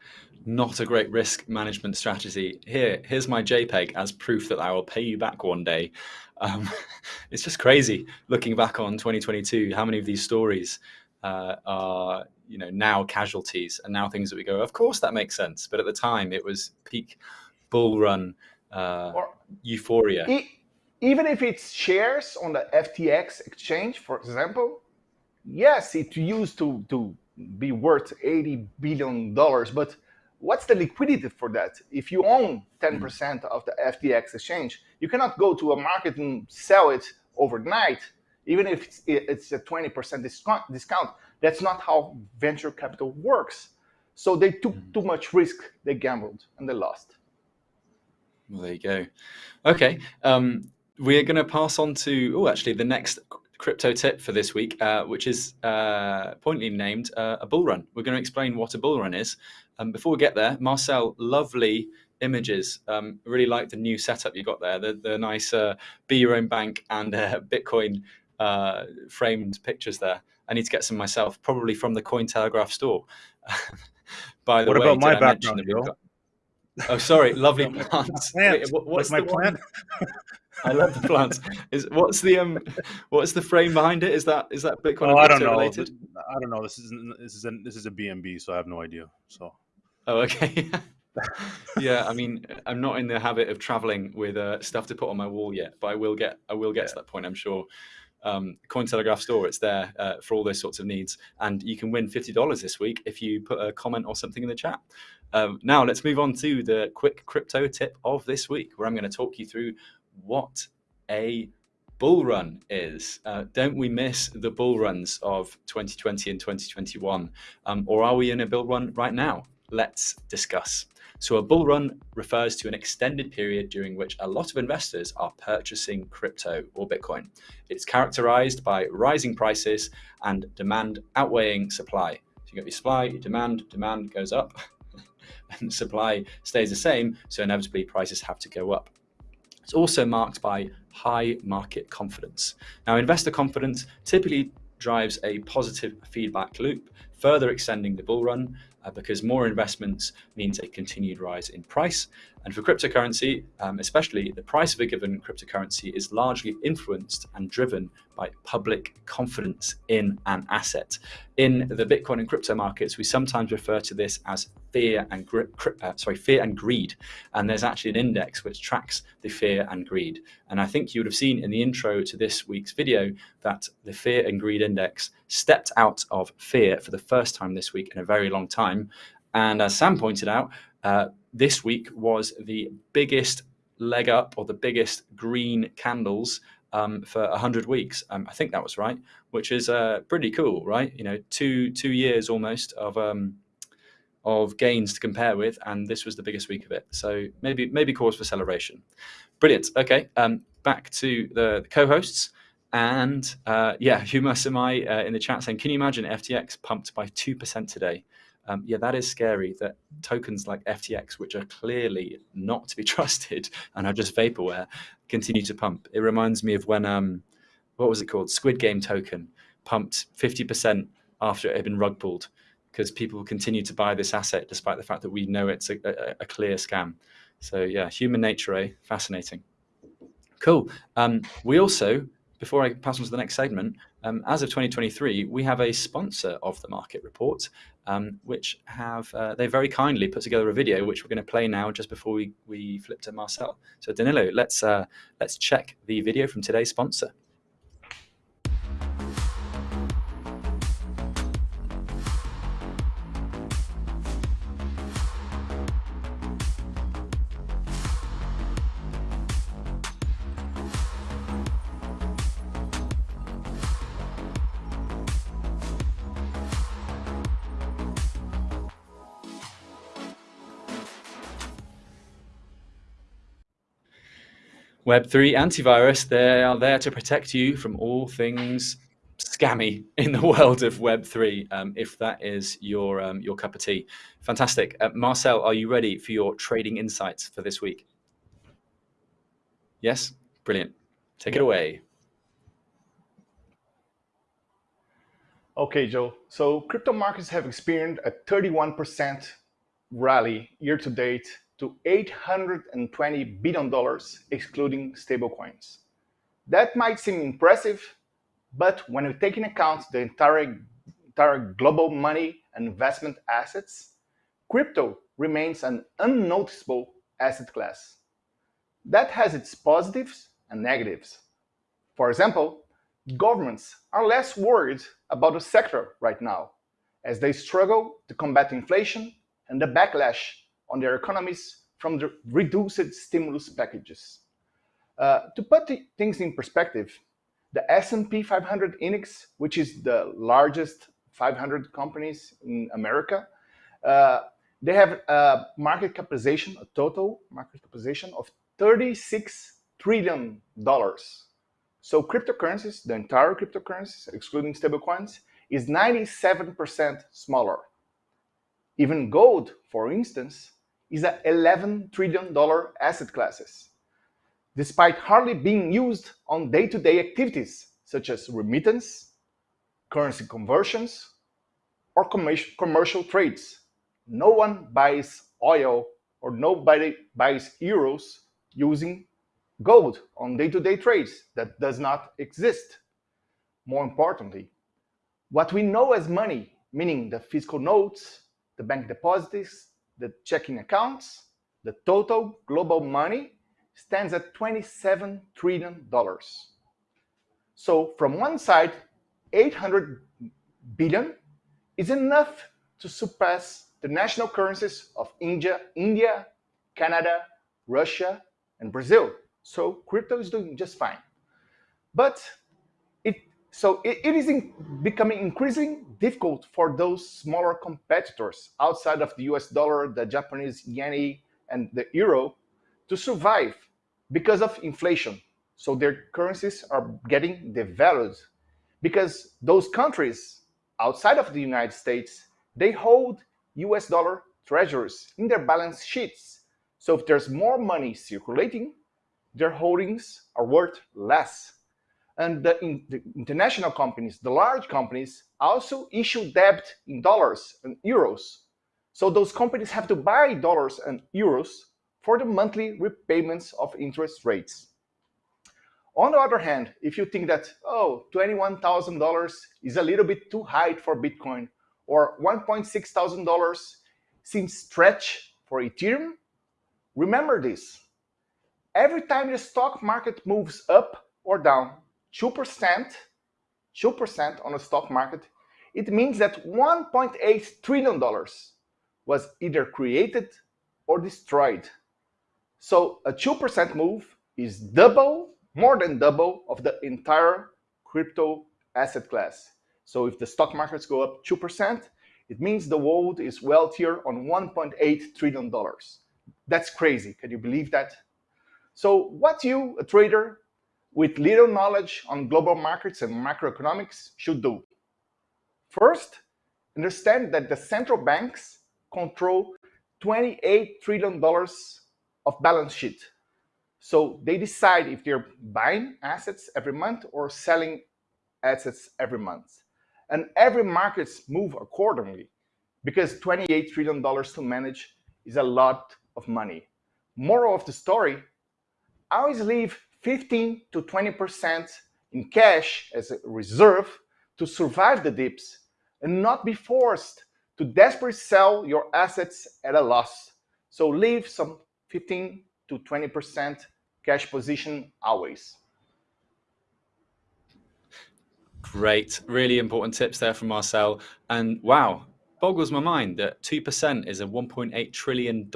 not a great risk management strategy. Here, here's my JPEG as proof that I will pay you back one day. Um, [LAUGHS] it's just crazy looking back on 2022, how many of these stories uh, are you know now casualties and now things that we go, of course that makes sense. But at the time it was peak bull run uh, or euphoria even if it's shares on the FTX exchange, for example, yes, it used to, to be worth $80 billion, but what's the liquidity for that? If you own 10% of the FTX exchange, you cannot go to a market and sell it overnight, even if it's, it's a 20% discount, discount. That's not how venture capital works. So they took mm. too much risk, they gambled, and they lost. Well, there you go. Okay. Um, we're going to pass on to, oh, actually, the next crypto tip for this week, uh, which is uh, pointedly named uh, a bull run. We're going to explain what a bull run is. Um, before we get there, Marcel, lovely images. Um, really like the new setup you got there, the, the nice uh, be your own bank and uh, [LAUGHS] Bitcoin uh, framed pictures there. I need to get some myself, probably from the Cointelegraph store. [LAUGHS] By the what way, about my background, got... Oh, sorry, lovely [LAUGHS] plants. Wait, what, what's like my plant? I love the plants. Is what's the um, what's the frame behind it? Is that is that Bitcoin? Oh, I don't know. Related? I don't know. This is this is a, this is a BNB, so I have no idea. So. Oh, okay. [LAUGHS] yeah, I mean, I'm not in the habit of traveling with uh, stuff to put on my wall yet, but I will get I will get yeah. to that point, I'm sure. um, Cointelegraph store. It's there uh, for all those sorts of needs. And you can win $50 this week if you put a comment or something in the chat. Um, now, let's move on to the quick crypto tip of this week, where I'm going to talk you through what a bull run is. Uh, don't we miss the bull runs of 2020 and 2021? Um, or are we in a bull run right now? Let's discuss. So a bull run refers to an extended period during which a lot of investors are purchasing crypto or Bitcoin. It's characterized by rising prices and demand outweighing supply. So you got your supply, your demand, demand goes up, [LAUGHS] and supply stays the same. So inevitably prices have to go up. It's also marked by high market confidence. Now, investor confidence typically drives a positive feedback loop, further extending the bull run uh, because more investments means a continued rise in price. And for cryptocurrency, um, especially, the price of a given cryptocurrency is largely influenced and driven by public confidence in an asset. In the Bitcoin and crypto markets, we sometimes refer to this as fear and uh, sorry, fear and greed. And there's actually an index which tracks the fear and greed. And I think you would have seen in the intro to this week's video that the fear and greed index stepped out of fear for the first time this week in a very long time. And as Sam pointed out, uh, this week was the biggest leg up or the biggest green candles um, for 100 weeks. Um, I think that was right, which is uh, pretty cool, right? You know, two two years almost of um, of gains to compare with, and this was the biggest week of it. So maybe maybe cause for celebration. Brilliant. Okay, um, back to the, the co-hosts. And uh, yeah, [LAUGHS] Huma Samai uh, in the chat saying, can you imagine FTX pumped by 2% today? Um, yeah, that is scary that tokens like FTX, which are clearly not to be [LAUGHS] trusted and are just vaporware, continue to pump. It reminds me of when, um, what was it called? Squid Game token pumped 50% after it had been rug pulled because people continue to buy this asset despite the fact that we know it's a, a, a clear scam. So yeah, human nature, eh? Fascinating. Cool. Um, we also before I pass on to the next segment, um, as of 2023, we have a sponsor of the market report, um, which have uh, they very kindly put together a video which we're going to play now just before we, we flip to Marcel. So Danilo, let's uh, let's check the video from today's sponsor. Web3 antivirus, they are there to protect you from all things scammy in the [LAUGHS] world of Web3, um, if that is your, um, your cup of tea. Fantastic. Uh, Marcel, are you ready for your trading insights for this week? Yes? Brilliant. Take it away. Okay, Joe. So crypto markets have experienced a 31% rally year to date to $820 billion, excluding stablecoins. That might seem impressive, but when you take into account the entire, entire global money and investment assets, crypto remains an unnoticeable asset class. That has its positives and negatives. For example, governments are less worried about the sector right now, as they struggle to combat inflation and the backlash on their economies from the reduced stimulus packages. Uh, to put things in perspective, the S&P 500 index, which is the largest 500 companies in America, uh, they have a market capitalization, a total market capitalization of 36 trillion dollars. So cryptocurrencies, the entire cryptocurrencies, excluding stablecoins, is 97% smaller. Even gold, for instance, is a $11 trillion asset classes, despite hardly being used on day-to-day -day activities such as remittance, currency conversions, or commercial trades. No one buys oil or nobody buys euros using gold on day-to-day -day trades. That does not exist. More importantly, what we know as money, meaning the physical notes, the bank deposits, the checking accounts, the total global money stands at $27 trillion. So from one side, 800 billion is enough to surpass the national currencies of India, India, Canada, Russia, and Brazil. So crypto is doing just fine. But so it, it is in, becoming increasingly difficult for those smaller competitors outside of the US dollar, the Japanese yen, and the euro to survive because of inflation. So their currencies are getting devalued because those countries outside of the United States, they hold US dollar treasuries in their balance sheets. So if there's more money circulating, their holdings are worth less. And the, in, the international companies, the large companies, also issue debt in dollars and euros. So those companies have to buy dollars and euros for the monthly repayments of interest rates. On the other hand, if you think that, oh, $21,000 is a little bit too high for Bitcoin, or $1.6 thousand seems stretch for Ethereum, remember this. Every time the stock market moves up or down 2%, 2% on the stock market, it means that $1.8 trillion was either created or destroyed. So a 2% move is double, more than double of the entire crypto asset class. So if the stock markets go up 2%, it means the world is wealthier on $1.8 trillion. That's crazy. Can you believe that? So what you, a trader with little knowledge on global markets and macroeconomics, should do? First, understand that the central banks control $28 trillion of balance sheet. So they decide if they're buying assets every month or selling assets every month. And every markets move accordingly because $28 trillion to manage is a lot of money. Moral of the story, always leave 15 to 20% in cash as a reserve to survive the dips and not be forced to desperately sell your assets at a loss. So leave some 15 to 20% cash position always. Great, really important tips there from Marcel. And wow, boggles my mind that 2% is a $1.8 trillion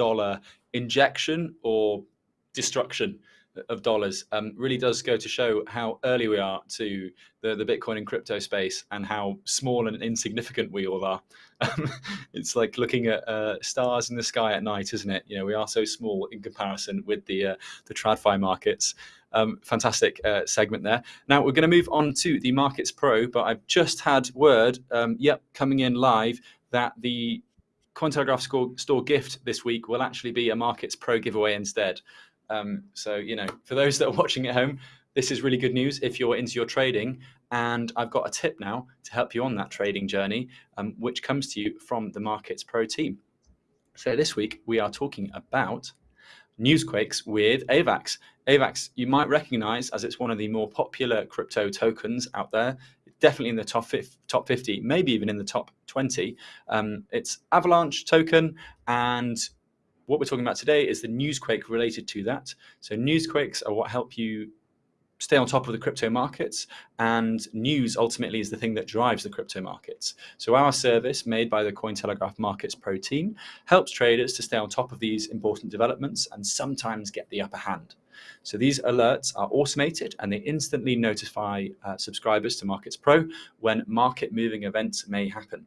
injection or destruction of dollars um, really does go to show how early we are to the, the Bitcoin and crypto space and how small and insignificant we all are. Um, [LAUGHS] it's like looking at uh, stars in the sky at night, isn't it? You know, we are so small in comparison with the uh, the TradFi markets. Um, fantastic uh, segment there. Now we're going to move on to the Markets Pro, but I've just had word, um, yep, coming in live that the Cointelegraph store, store gift this week will actually be a Markets Pro giveaway instead. Um, so, you know, for those [LAUGHS] that are watching at home, this is really good news if you're into your trading. And I've got a tip now to help you on that trading journey, um, which comes to you from the Markets Pro team. So this week we are talking about newsquakes with AVAX. AVAX, you might recognize as it's one of the more popular crypto tokens out there, definitely in the top, top 50, maybe even in the top 20. Um, it's Avalanche token and what we're talking about today is the newsquake related to that. So newsquakes are what help you stay on top of the crypto markets and news ultimately is the thing that drives the crypto markets. So our service made by the Cointelegraph Markets Pro team helps traders to stay on top of these important developments and sometimes get the upper hand. So these alerts are automated and they instantly notify uh, subscribers to Markets Pro when market moving events may happen.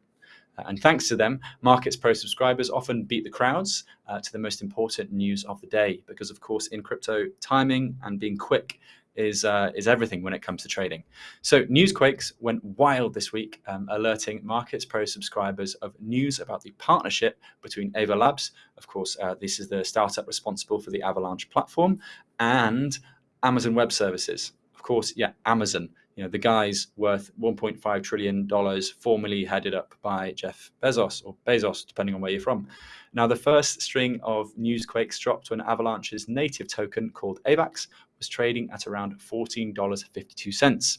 And thanks to them, Markets Pro subscribers often beat the crowds uh, to the most important news of the day. Because, of course, in crypto, timing and being quick is uh, is everything when it comes to trading. So Newsquakes went wild this week, um, alerting Markets Pro subscribers of news about the partnership between Ava Labs, of course, uh, this is the startup responsible for the Avalanche platform, and Amazon Web Services. Of course, yeah, Amazon you know, the guy's worth 1.5 trillion dollars, formerly headed up by Jeff Bezos or Bezos, depending on where you're from. Now, the first string of newsquakes dropped when Avalanche's native token called AVAX was trading at around $14.52.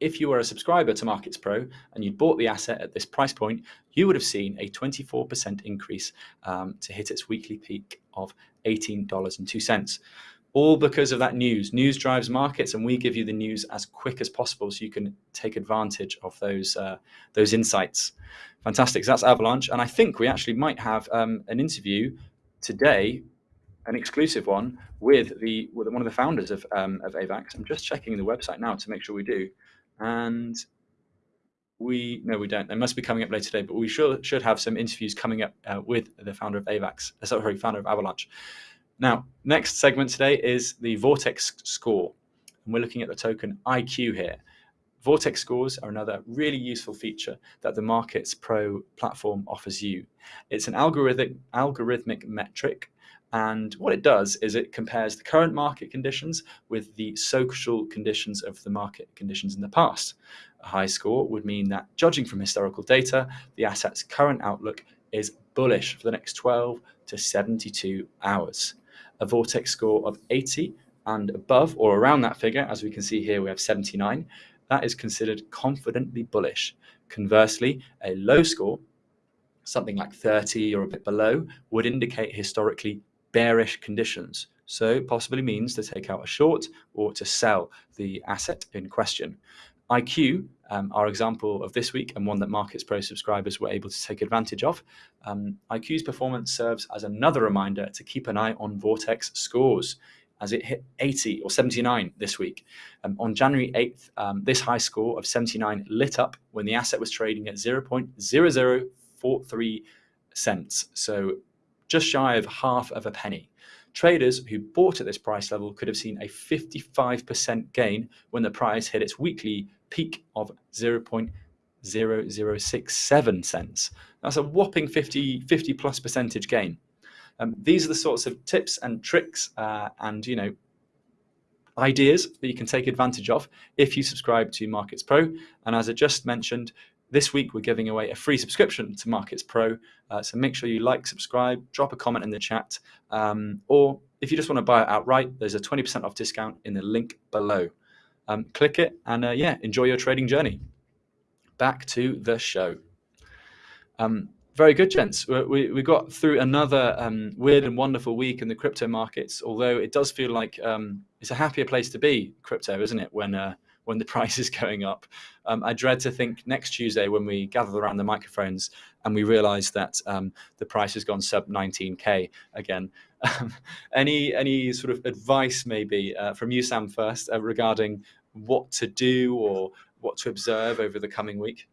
If you were a subscriber to Markets Pro and you'd bought the asset at this price point, you would have seen a 24% increase um, to hit its weekly peak of $18.02. all because of that news. News drives markets, and we give you the news as quick as possible so you can take advantage of those uh, those insights. Fantastic. So that's Avalanche, and I think we actually might have um, an interview today, an exclusive one with the with one of the founders of um, of AVAX. I'm just checking the website now to make sure we do, and we no we don't. They must be coming up later today, but we should should have some interviews coming up uh, with the founder of AVAX. Uh, sorry, founder of Avalanche. Now, next segment today is the Vortex score. And we're looking at the token IQ here. Vortex scores are another really useful feature that the Markets Pro platform offers you. It's an algorithmic, algorithmic metric and what it does is it compares the current market conditions with the social conditions of the market conditions in the past. A high score would mean that, judging from historical data, the asset's current outlook is bullish for the next 12 to 72 hours a vortex score of 80 and above or around that figure, as we can see here, we have 79. That is considered confidently bullish. Conversely, a low score, something like 30 or a bit below, would indicate historically bearish conditions. So possibly means to take out a short or to sell the asset in question. IQ, um, our example of this week and one that Markets Pro subscribers were able to take advantage of, um, IQ's performance serves as another reminder to keep an eye on Vortex scores as it hit 80 or 79 this week. Um, on January 8th, um, this high score of 79 lit up when the asset was trading at 0.0043 cents, so just shy of half of a penny. Traders who bought at this price level could have seen a 55% gain when the price hit its weekly peak of 0.0067 cents. That's a whopping 50, 50 plus percentage gain. Um, these are the sorts of tips and tricks uh, and you know ideas that you can take advantage of if you subscribe to Markets Pro. And as I just mentioned, this week we're giving away a free subscription to Markets Pro. Uh, so make sure you like, subscribe, drop a comment in the chat, um, or if you just want to buy it outright, there's a 20% off discount in the link below um, click it and uh, yeah, enjoy your trading journey. Back to the show. Um, very good, gents. We, we got through another um, weird and wonderful week in the crypto markets, although it does feel like um, it's a happier place to be, crypto, isn't it, when uh, when the [LAUGHS] price is going up. Um, I dread to think next Tuesday when we gather around the microphones and we realize that um, the price has gone sub 19K again. [LAUGHS] Um, any, any sort of advice maybe uh, from you, Sam, first uh, regarding what to do or what to observe over the coming week?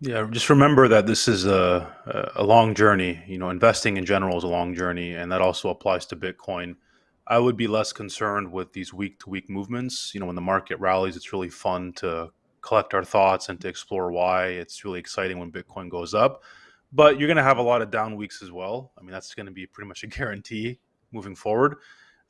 Yeah, just remember that this is a, a long journey. You know, investing in general is a long journey, and that also applies to Bitcoin. I would be less concerned with these week to week movements. You know, when the market rallies, it's really fun to collect our thoughts and to explore why. It's really exciting when Bitcoin goes up. But you're going to have a lot of down weeks as well. I mean, that's going to be pretty much a [LAUGHS] guarantee moving forward.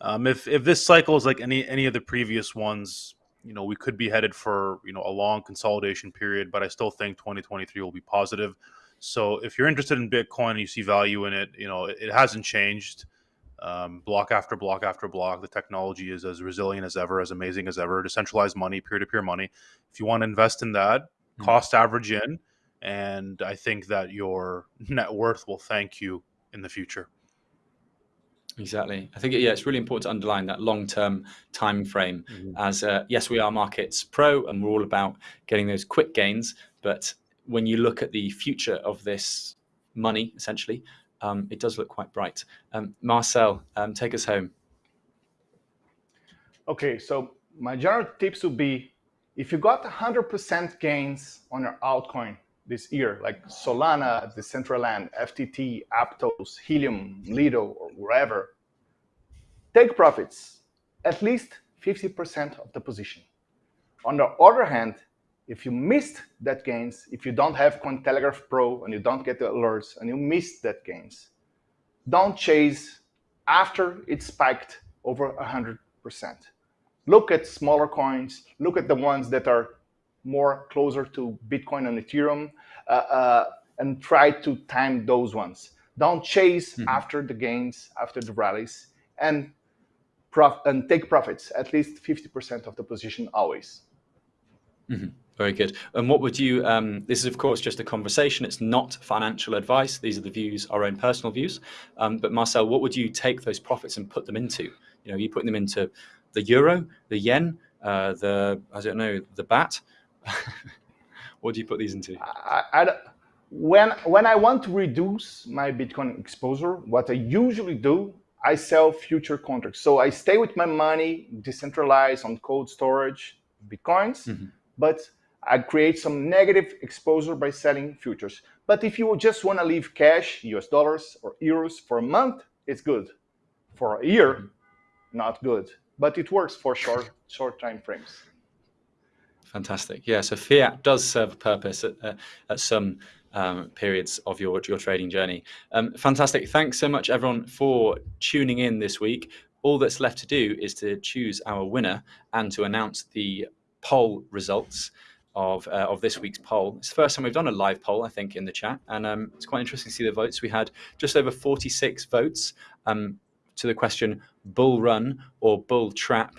Um, if if this cycle is like any any of the previous ones, you know, we could be headed for you know a long consolidation period. But I still think 2023 will be positive. So if you're interested in Bitcoin and you see value in it, you know, it, it hasn't changed um, block after block after block. The technology is as resilient as ever, as amazing as ever. Decentralized money, peer to peer money. If you want to invest in that, mm-hmm. cost average in, and I think that your [LAUGHS] net worth will thank you in the future. Exactly. I think yeah, it's really important to underline that long-term time frame. Mm-hmm. As uh, yes, we are markets pro, and we're all about getting those quick gains. But when you look at the future of this money, essentially, um, it does look quite bright. Um, Marcel, um, take us home. Okay, so my general tips would be if you got 100% gains on your altcoin this year, like Solana, Decentraland, FTT, Aptos, Helium, Lido, or wherever, take profits, at least 50% of the position. On the other hand, if you missed that gains, if you don't have Cointelegraph Pro and you don't get the alerts and you missed that gains, don't chase after it spiked over 100%. Look at smaller coins, look at the ones that are more closer to Bitcoin and Ethereum, uh, uh, and try to time those ones. Don't chase mm -hmm. after the gains, after the rallies, and, and take profits, at least 50% of the position always. Mm -hmm. Very good. And what would you, um, this is of course just a conversation, it's not financial advice. These are the views, our own personal views. Um, but Marcel, what would you take those profits and put them into? You know, are you putting them into the euro, the yen, uh, the I don't know, the baht? [LAUGHS] what do you put these into? I, I, when when I want to reduce my Bitcoin exposure, what I usually do, I sell future contracts. So I stay with my money decentralized on cold storage, Bitcoins, mm-hmm. but I create some negative exposure by selling futures. But if you just want to leave cash, US dollars or euros for a month, it's good. For a year, mm-hmm. not good. But it works for short short time frames. Fantastic. Yeah, so fiat does serve a purpose at, uh, at some um, periods of your, your trading journey. Um, fantastic. Thanks so much, everyone, for tuning in this week. All that's left to do is to choose our winner and to announce the poll results of uh, of this week's poll. It's the first time we've done a live poll, I think, in the chat, and um, it's quite interesting to see the votes. We had just over 46 votes um, to the question "bull run" or "bull trap,"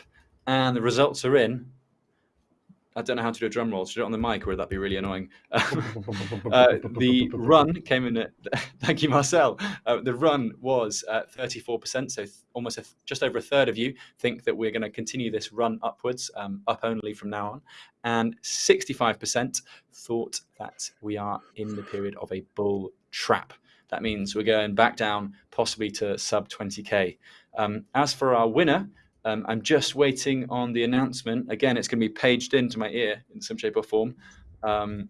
and the results are in. I don't know how to do a drum roll. Should I do it on the mic, or would that be really annoying? [LAUGHS] uh, the run came in at, [LAUGHS] thank you, Marcel. Uh, the run was 34%, so almost a, just over a third of you think that we're going to continue this run upwards, um, up only from now on. And 65% thought that we are in the period of a bull trap. That means we're going back down, possibly to sub 20K. Um, as for our winner, um, I'm just waiting on the announcement. Again, it's going to be paged into my ear in some shape or form. Um,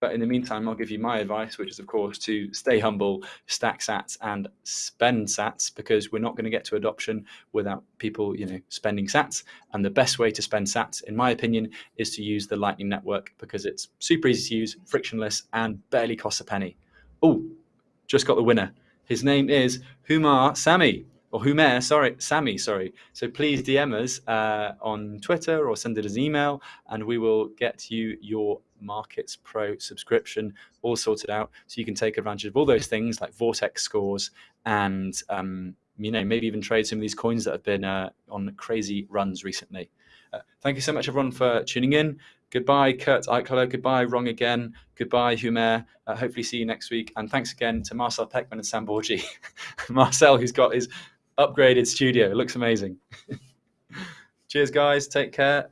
but in the meantime, I'll give you my advice, which is, of course, to stay humble, stack sats, and spend sats, because we're not going to get to adoption without people, you know, spending sats. And the best way to spend sats, in my opinion, is to use the Lightning Network because it's super easy to use, frictionless, and barely costs a penny. Oh, just got the winner. His name is Humar Sami or Humer, sorry, Sammy, sorry. So please DM us uh, on Twitter or send it as email, and we will get you your Markets Pro subscription all sorted out, so you can take advantage of all those things like Vortex scores and um, you know maybe even trade some of these coins that have been uh, on crazy runs recently. Uh, thank you so much, everyone, for tuning in. Goodbye, Kurt Eichler. Goodbye, Wrong Again. Goodbye, Humer. Uh, hopefully, see you next week. And thanks again to Marcel Pechman and Sam Bourgi. [LAUGHS] Marcel, who's got his upgraded studio. It looks amazing. [LAUGHS] Cheers, guys. Take care.